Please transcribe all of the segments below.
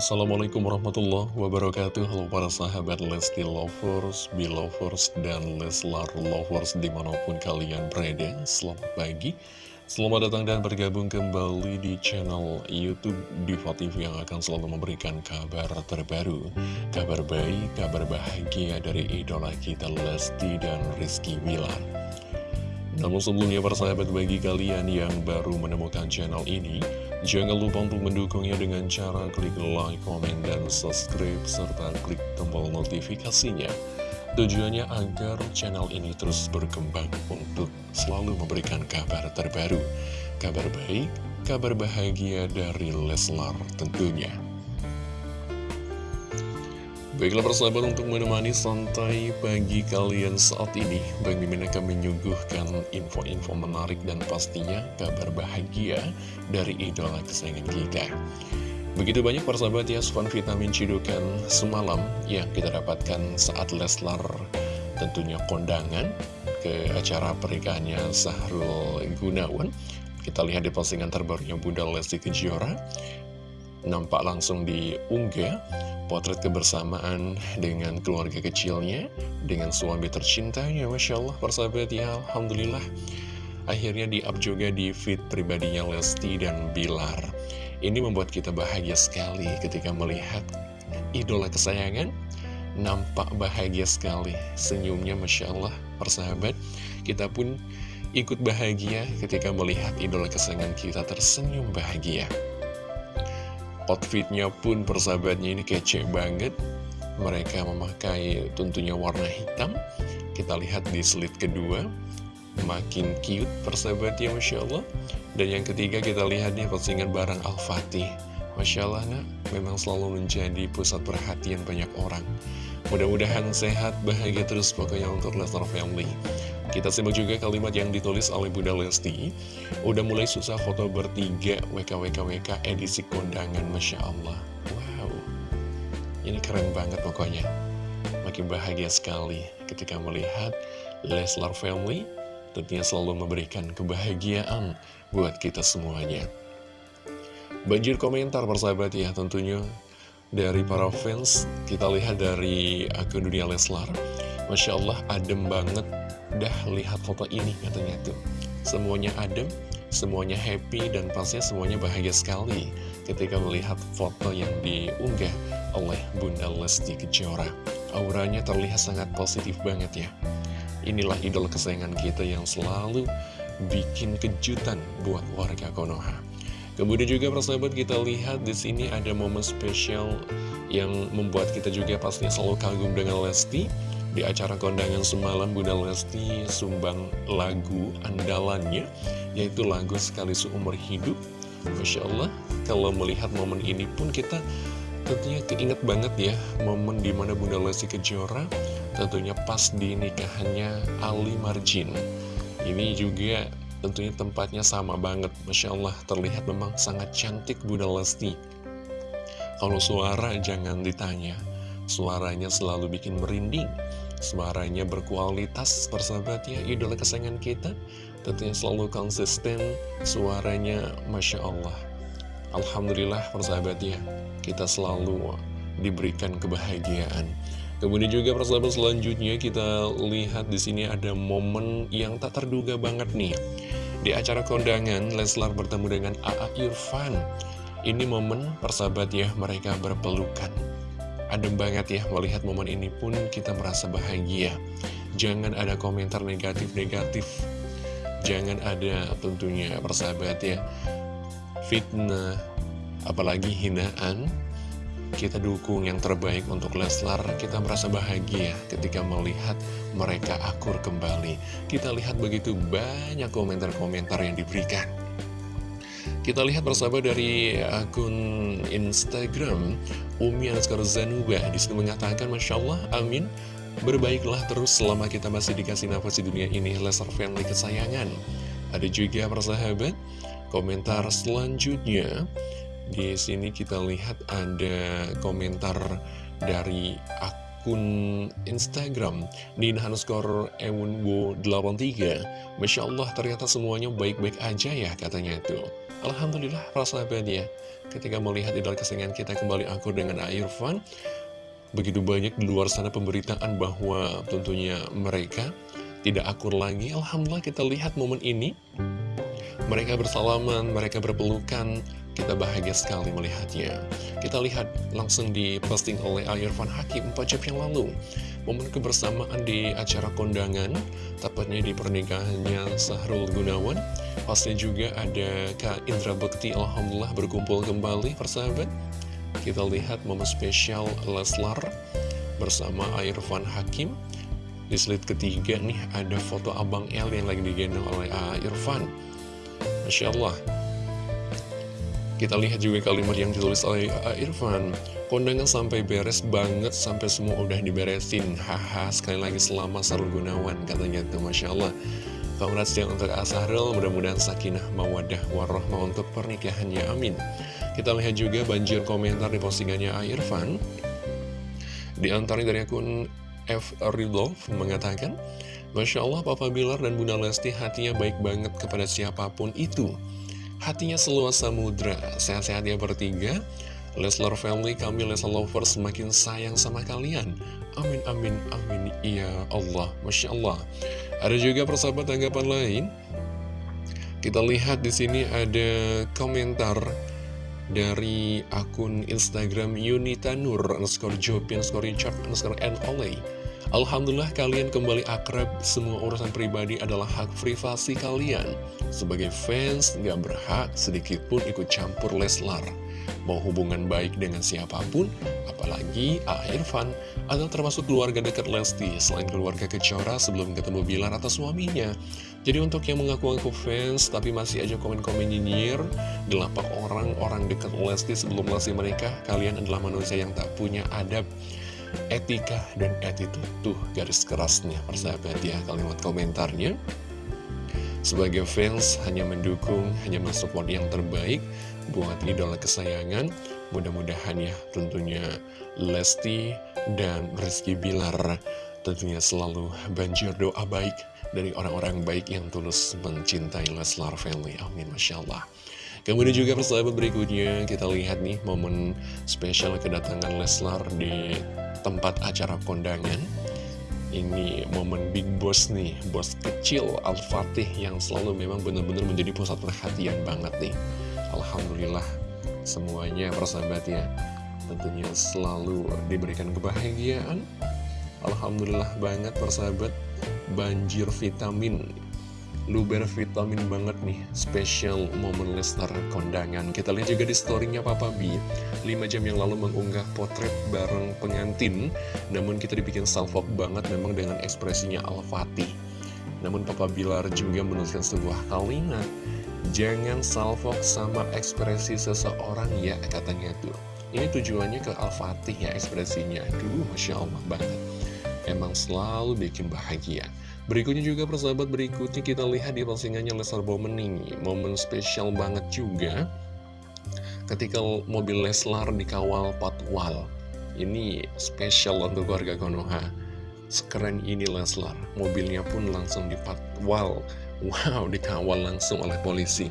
Assalamualaikum warahmatullahi wabarakatuh. Halo para sahabat Lesti Lovers, Belovers, dan Leslar Lovers di mana pun kalian berada. Selamat pagi. Selamat datang dan bergabung kembali di channel Youtube Diva TV yang akan selalu memberikan kabar terbaru Kabar baik, kabar bahagia dari idola kita Lesti dan Rizky Wilar namun sebelumnya persahabat bagi kalian yang baru menemukan channel ini Jangan lupa untuk mendukungnya dengan cara klik like, komen, dan subscribe Serta klik tombol notifikasinya. Tujuannya agar channel ini terus berkembang untuk selalu memberikan kabar terbaru. Kabar baik, kabar bahagia dari Leslar tentunya Baiklah persahabat untuk menemani santai pagi kalian saat ini Bang Mimin akan menyuguhkan info-info menarik dan pastinya kabar bahagia dari idola kesayangan kita. Begitu banyak persahabat ya asupan vitamin cidukan semalam yang kita dapatkan saat Leslar tentunya kondangan ke acara pernikahannya Sahrul Gunawan. Kita lihat di postingan terbarunya Bunda Lesti Kejora Nampak langsung diunggah potret kebersamaan dengan keluarga kecilnya, dengan suami tercintanya, Masya Allah, persahabat ya, Alhamdulillah. Akhirnya di-up juga di feed pribadinya Lesti dan Bilar. Ini membuat kita bahagia sekali ketika melihat idola kesayangan, nampak bahagia sekali. Senyumnya Masya Allah, persahabat. Kita pun ikut bahagia ketika melihat idola kesayangan kita tersenyum bahagia. Outfitnya pun persahabatnya ini kece banget. Mereka memakai tentunya warna hitam. Kita lihat di slide kedua. Makin cute persahabatnya Masya Allah. Dan yang ketiga kita lihat nih postingan barang Al-Fatih. Masya Allah nak. Memang selalu menjadi pusat perhatian banyak orang. Mudah-mudahan sehat, bahagia terus pokoknya untuk Lesnar Family kita simak juga kalimat yang ditulis oleh Bunda Lesti. Udah mulai susah foto bertiga WKWKWK edisi kondangan Masya Allah. Wow. Ini keren banget pokoknya. Makin bahagia sekali ketika melihat Leslar Family Tentunya selalu memberikan kebahagiaan buat kita semuanya. Banjir komentar persahabat ya tentunya. Dari para fans Kita lihat dari akun dunia Leslar. Masya Allah adem banget Dah lihat foto ini katanya tuh. Semuanya adem, semuanya happy dan pastinya semuanya bahagia sekali Ketika melihat foto yang diunggah oleh Bunda Lesti Kejora. Auranya terlihat sangat positif banget ya. Inilah idol kesayangan kita yang selalu bikin kejutan buat warga Konoha. Kemudian juga persahabat kita lihat di sini ada momen spesial yang membuat kita juga pastinya selalu kagum dengan Lesti di acara kondangan semalam Bunda Lesti sumbang lagu andalannya Yaitu lagu Sekali Seumur Hidup. Masya Allah Kalau melihat momen ini pun kita tentunya keinget banget ya Momen di mana Bunda Lesti Kejora Tentunya pas di nikahannya Ali Marjin. Ini juga tentunya tempatnya sama banget. Masya Allah terlihat memang sangat cantik Bunda Lesti. Kalau suara jangan ditanya Suaranya selalu bikin merinding. Suaranya berkualitas persahabat ya Idola kesayangan kita. Tentunya selalu konsisten Suaranya Masya Allah. Alhamdulillah persahabat ya Kita selalu diberikan kebahagiaan. Kemudian juga persahabat selanjutnya kita lihat di sini ada momen yang tak terduga banget nih. Di acara kondangan Leslar bertemu dengan A.A. Irfan. Ini momen persahabat ya mereka berpelukan Adem banget ya melihat momen ini pun kita merasa bahagia. Jangan ada komentar negatif-negatif. Jangan ada tentunya persahabat ya. Fitnah Apalagi hinaan Kita dukung yang terbaik untuk Leslar. Kita merasa bahagia ketika melihat mereka akur kembali. Kita lihat begitu banyak komentar-komentar yang diberikan kita lihat bersama dari akun Instagram Umi Anaskar Zanuba Di situ mengatakan Masya Allah, amin. Berbaiklah terus selama kita masih dikasih nafas di dunia ini. Lesser family kesayangan. Ada juga persahabat Komentar selanjutnya. Di sini kita lihat ada komentar dari akun Instagram Nina underscore Ewunbo 83 Masya Allah ternyata semuanya baik-baik aja ya katanya tuh Alhamdulillah persahabat ya. Ketika melihat idola kesayangan kita kembali akur dengan Irfan Begitu banyak di luar sana pemberitaan bahwa tentunya mereka tidak akur lagi. Alhamdulillah kita lihat momen ini. Mereka bersalaman, mereka berpelukan Kita bahagia sekali melihatnya. Kita lihat langsung diposting oleh Irfan Hakim 4 jam yang lalu. Momen kebersamaan di acara kondangan Tepatnya di pernikahannya Sahrul Gunawan Pasti juga ada Kak Indra Bekti Alhamdulillah berkumpul kembali persahabat. Kita lihat momen spesial Leslar Bersama Irfan Hakim. Di slide ketiga nih ada foto Abang El yang lagi digendong oleh Irfan Masya Allah. Kita lihat juga kalimat yang ditulis oleh Irfan Kondangan sampai beres banget Sampai semua udah diberesin. Haha sekali lagi selamat Sarul Gunawan Katanya tuh Masya Allah Congrats yang untuk Asarul Mudah-mudahan sakinah mawadah warahmah untuk pernikahannya Amin Kita lihat juga banjir komentar di postingannya Irfan Di antaranya dari akun F. Ridolf mengatakan Masya Allah Papa Bilar dan Bunda Lesti hatinya baik banget kepada siapa pun itu Hatinya seluas samudra, sehat-sehat ya bertiga. Leslar family, kami Leslar lovers semakin sayang sama kalian. Amin, amin, amin, ya Allah, Masya Allah. Ada juga persahabat tanggapan lain. Kita lihat di sini ada komentar dari akun Instagram Yunita Nur, underscore Jopin, underscore Richard, underscore N. Olay. Alhamdulillah kalian kembali akrab, semua urusan pribadi adalah hak privasi kalian. Sebagai fans, nggak berhak sedikit pun ikut campur Leslar. Mau hubungan baik dengan siapa pun, apalagi A. Irfan, atau termasuk keluarga dekat Lesti, selain keluarga Kecora sebelum ketemu Bilar atau suaminya. Jadi untuk yang mengaku-ngaku fans, tapi masih aja komen-komen nyinyir, delapak orang-orang dekat Lesti sebelum Lesti menikah, kalian adalah manusia yang tak punya adab etika dan attitude tuh garis kerasnya persahabat ya kalimat komentarnya sebagai fans hanya mendukung hanya mensupport yang terbaik buat idola kesayangan. Mudah-mudahan ya tentunya Lesti dan Rizky Bilar tentunya selalu banjir doa baik dari orang-orang baik yang tulus mencintai Leslar family. Amin Masya Allah. Kemudian juga persahabat berikutnya kita lihat nih momen spesial kedatangan Leslar di tempat acara kondangan ini momen big boss nih, bos kecil Al-Fatih yang selalu memang benar-benar menjadi pusat perhatian banget nih. Alhamdulillah semuanya persahabat ya, tentunya selalu diberikan kebahagiaan. Alhamdulillah banget persahabat, banjir vitamin luber vitamin banget nih. Special momen Lester kondangan. Kita lihat juga di storynya Papa B. 5 jam yang lalu mengunggah potret bareng pengantin. Namun kita dibikin salvok banget memang dengan ekspresinya Al-Fatih. Namun Papa Bilar juga menuliskan sebuah kalimat. Jangan salvok sama ekspresi seseorang ya katanya tuh. Ini tujuannya ke Al-Fatih ya ekspresinya. Aduh Masya Allah banget. Emang selalu bikin bahagia Berikutnya juga persahabat berikutnya kita lihat di postingannya Leslar Bomening Momen spesial banget juga Ketika mobil Leslar dikawal patwal. Ini spesial untuk warga Konoha. Sekeren ini Leslar Mobilnya pun langsung dipatwal. Wow, dikawal langsung oleh polisi.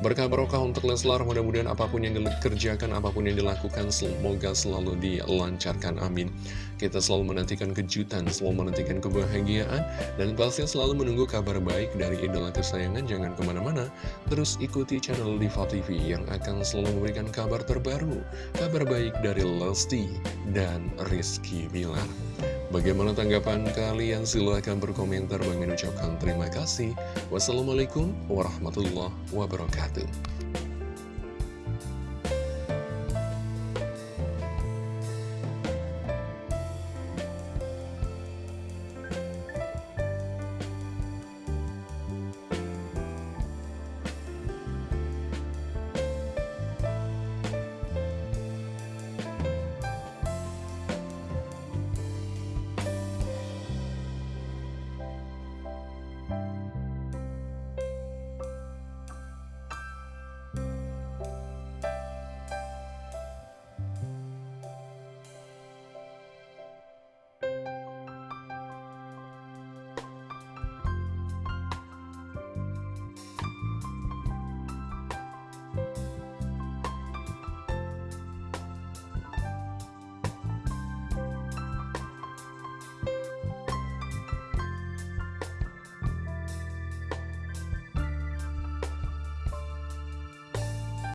Berkah barokah untuk Leslar, mudah-mudahan apa pun yang dikerjakan, apa pun yang dilakukan, semoga selalu dilancarkan, amin. Kita selalu menantikan kejutan, selalu menantikan kebahagiaan, dan pasti selalu menunggu kabar baik dari idola kesayangan, jangan ke mana-mana. Terus ikuti channel Diva TV yang akan selalu memberikan kabar terbaru, kabar baik dari Lesti dan Rizky Bilar. Bagaimana tanggapan kalian? Silahkan berkomentar. Bang ucapkan terima kasih. Wassalamualaikum warahmatullahi wabarakatuh.